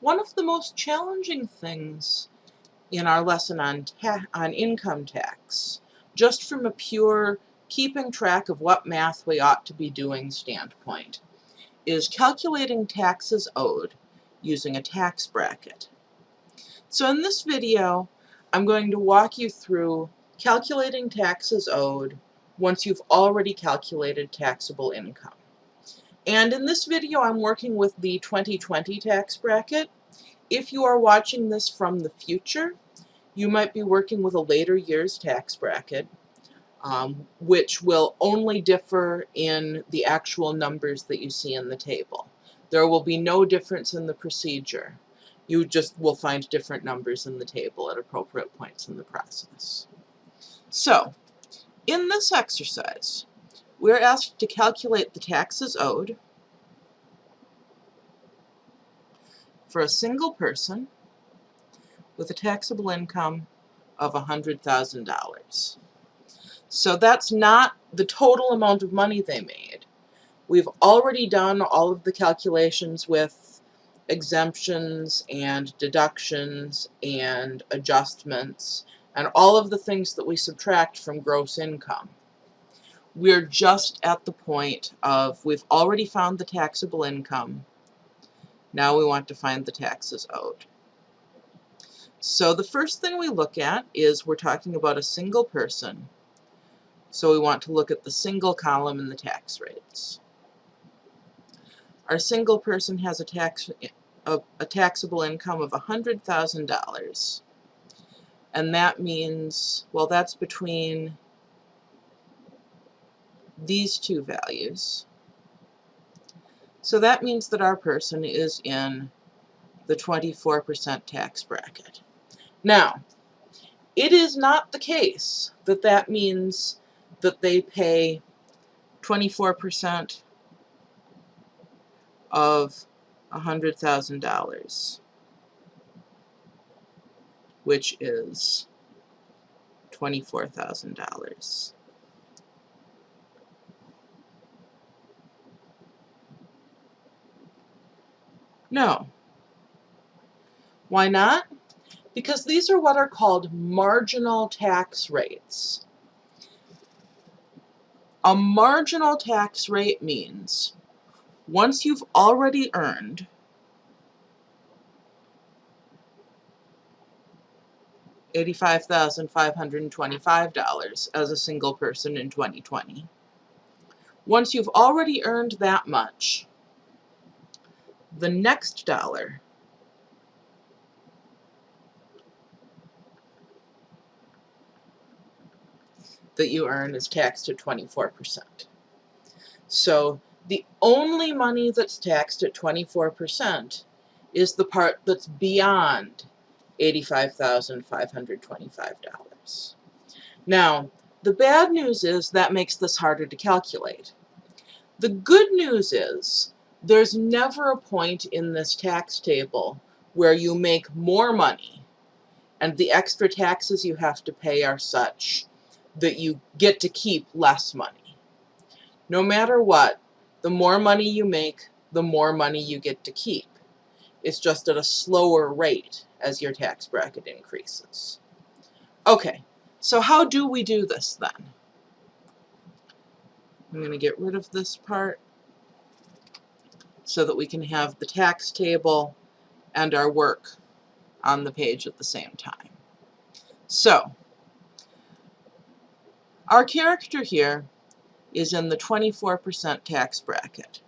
One of the most challenging things in our lesson on, on income tax, just from a pure keeping track of what math we ought to be doing standpoint, is calculating taxes owed using a tax bracket. So in this video, I'm going to walk you through calculating taxes owed once you've already calculated taxable income. And in this video, I'm working with the 2020 tax bracket. If you are watching this from the future, you might be working with a later year's tax bracket, um, which will only differ in the actual numbers that you see in the table. There will be no difference in the procedure. You just will find different numbers in the table at appropriate points in the process. So, in this exercise, we're asked to calculate the taxes owed for a single person with a taxable income of $100,000. So that's not the total amount of money they made. We've already done all of the calculations with exemptions and deductions and adjustments and all of the things that we subtract from gross income. We're just at the point of we've already found the taxable income. Now we want to find the taxes owed. So the first thing we look at is we're talking about a single person so we want to look at the single column in the tax rates. Our single person has a tax a, a taxable income of $100,000. And that means, well, that's between these two values. So that means that our person is in the 24% tax bracket. Now, it is not the case that that means that they pay 24% of $100,000, which is $24,000. No. Why not? Because these are what are called marginal tax rates. A marginal tax rate means once you've already earned $85,525 as a single person in 2020. Once you've already earned that much, the next dollar that you earn is taxed at 24%. So the only money that's taxed at 24% is the part that's beyond $85,525. Now, the bad news is that makes this harder to calculate. The good news is there's never a point in this tax table where you make more money and the extra taxes you have to pay are such that you get to keep less money. No matter what, the more money you make, the more money you get to keep. It's just at a slower rate as your tax bracket increases. Okay, so how do we do this then? I'm going to get rid of this part so that we can have the tax table and our work on the page at the same time. So, our character here is in the 24% tax bracket.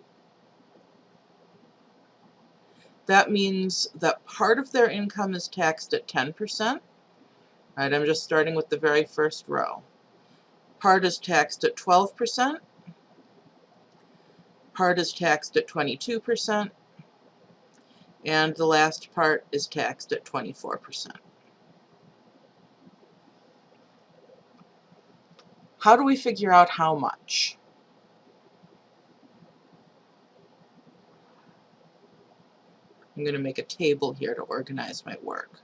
That means that part of their income is taxed at 10%. Right, I'm just starting with the very first row. Part is taxed at 12%. Part is taxed at 22%. And the last part is taxed at 24%. How do we figure out how much? I'm going to make a table here to organize my work.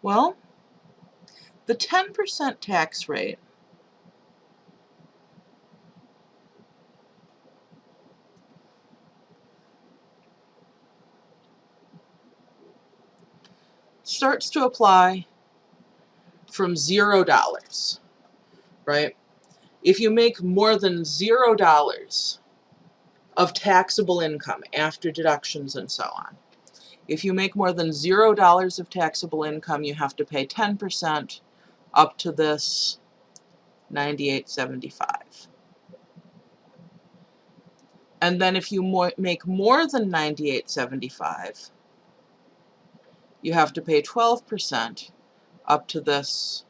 Well, the 10% tax rate starts to apply from zero dollars, right? If you make more than zero dollars of taxable income after deductions and so on, if you make more than zero dollars of taxable income, you have to pay 10% up to this 98.75. And then if you more, make more than 98.75, you have to pay 12% up to this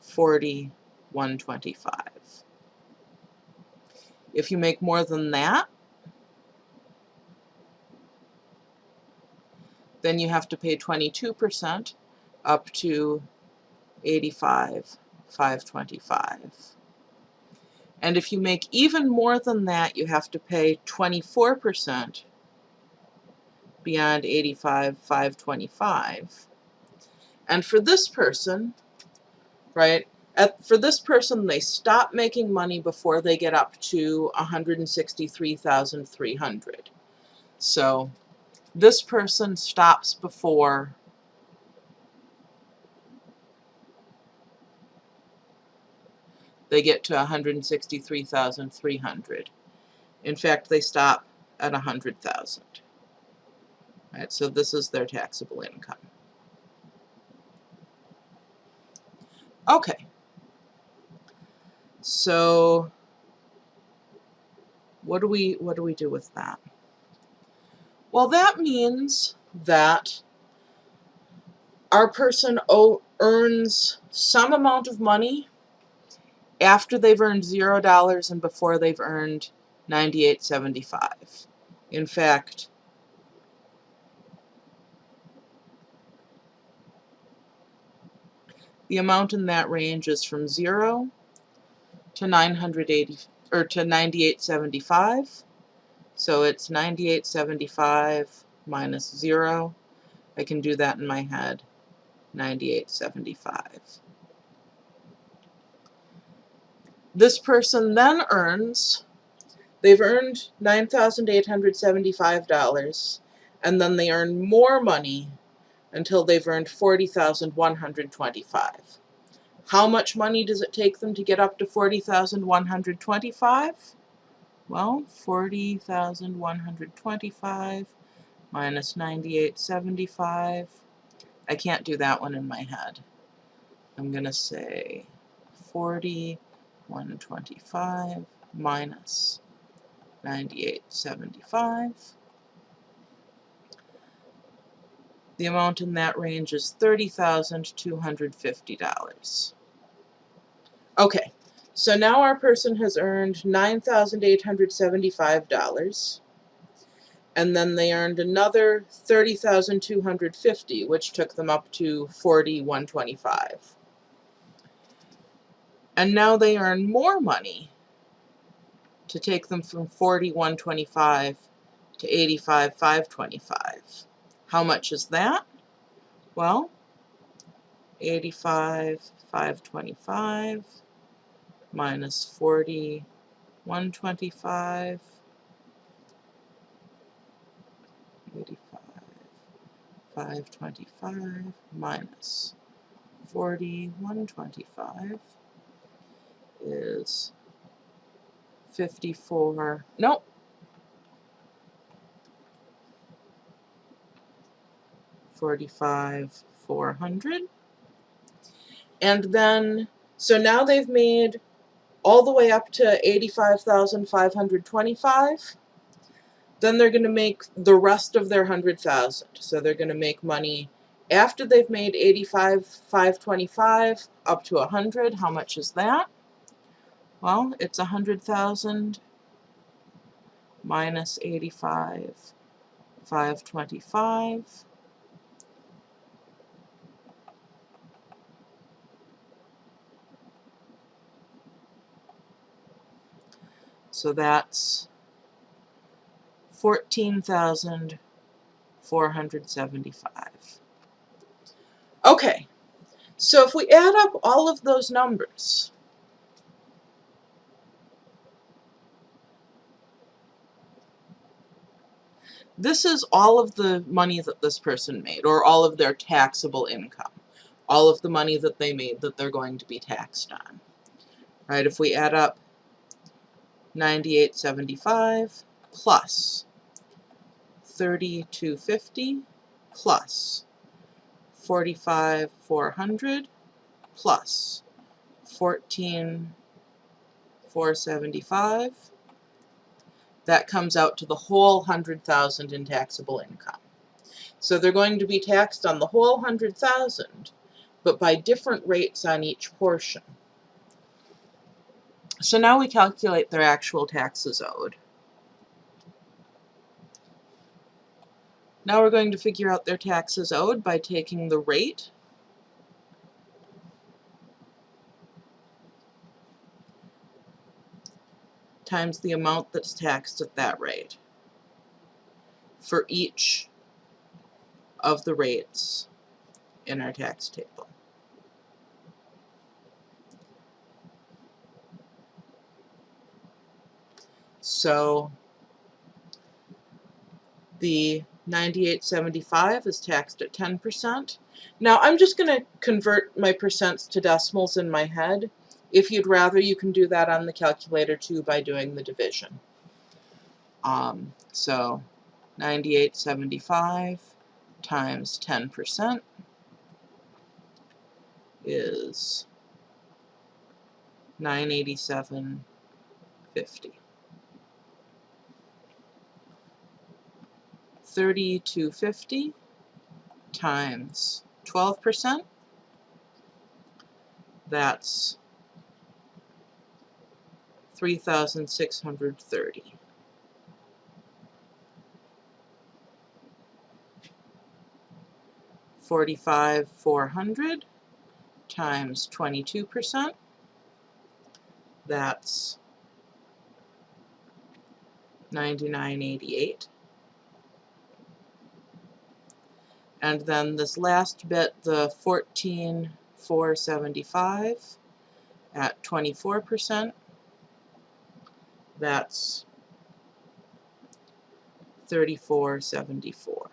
4125. If you make more than that, then you have to pay 22% up to 85 525. And if you make even more than that, you have to pay 24% beyond 85 525. And for this person, right, at, for this person, they stop making money before they get up to 163,300. So this person stops before they get to 163,300. In fact, they stop at 100,000. Right, so this is their taxable income. Okay. So what do we what do we do with that? Well, that means that our person earns some amount of money after they've earned zero dollars and before they've earned 98.75. In fact, the amount in that range is from zero to 980 or to 98.75. So it's 98.75 minus zero. I can do that in my head. 98.75. This person then earns, they've earned $9,875 and then they earn more money until they've earned 40,125. How much money does it take them to get up to 40,125? Well, 40,125 minus 98.75. I can't do that one in my head. I'm going to say 40 125 minus 98.75. The amount in that range is $30,250. Okay, so now our person has earned $9,875 and then they earned another 30,250 which took them up to 4125 and now they earn more money to take them from 4125 to 85,525. How much is that? Well, 85,525 minus 4125 85, 525 minus 4125 is 54, nope. Forty-five, four hundred. And then, so now they've made all the way up to 85,525. Then they're going to make the rest of their 100,000. So they're going to make money after they've made 85, 525 up to 100. How much is that? Well, it's a 100,000 minus 85, 525. So that's 14,475. Okay, so if we add up all of those numbers, this is all of the money that this person made, or all of their taxable income. All of the money that they made that they're going to be taxed on. Right, if we add up 9875 plus 3250 plus 45400 plus 14475 that comes out to the whole 100,000 in taxable income. So they're going to be taxed on the whole 100,000 but by different rates on each portion. So now we calculate their actual taxes owed. Now we're going to figure out their taxes owed by taking the rate times the amount that's taxed at that rate for each of the rates in our tax table. So the 9875 is taxed at 10%. Now I'm just going to convert my percents to decimals in my head. If you'd rather, you can do that on the calculator too by doing the division. Um, so 9875 times 10% is 987.50. 3250 times 12%, that's 3,630. Forty-five four hundred times twenty-two percent. That's ninety-nine eighty-eight. And then this last bit, the 14,475 at 24%, that's 3474.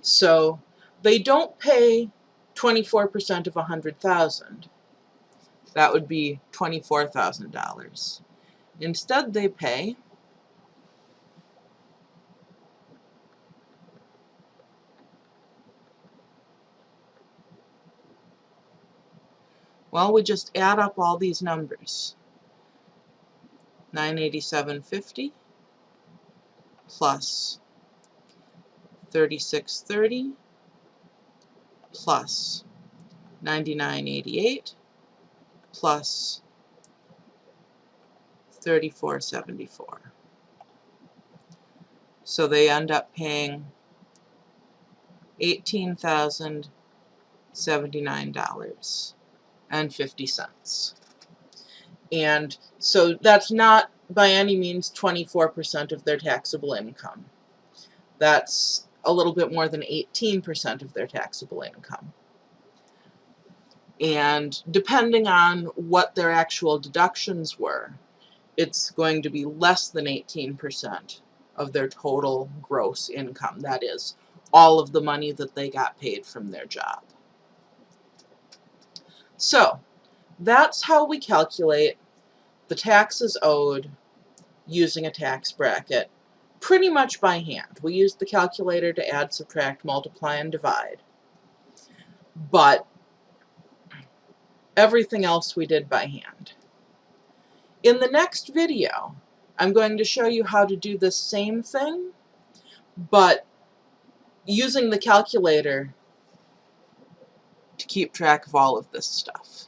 So they don't pay 24% of 100,000. That would be $24,000. Instead they pay Well, we just add up all these numbers. 987.50 plus 3630 plus 9988 plus 3474. So they end up paying $18,079 and 50 cents. And so that's not by any means 24% of their taxable income. That's a little bit more than 18% of their taxable income. And depending on what their actual deductions were, it's going to be less than 18% of their total gross income. That is, all of the money that they got paid from their job. So that's how we calculate the taxes owed using a tax bracket pretty much by hand. We use the calculator to add, subtract, multiply, and divide. But everything else we did by hand. In the next video, I'm going to show you how to do the same thing, but using the calculator to keep track of all of this stuff.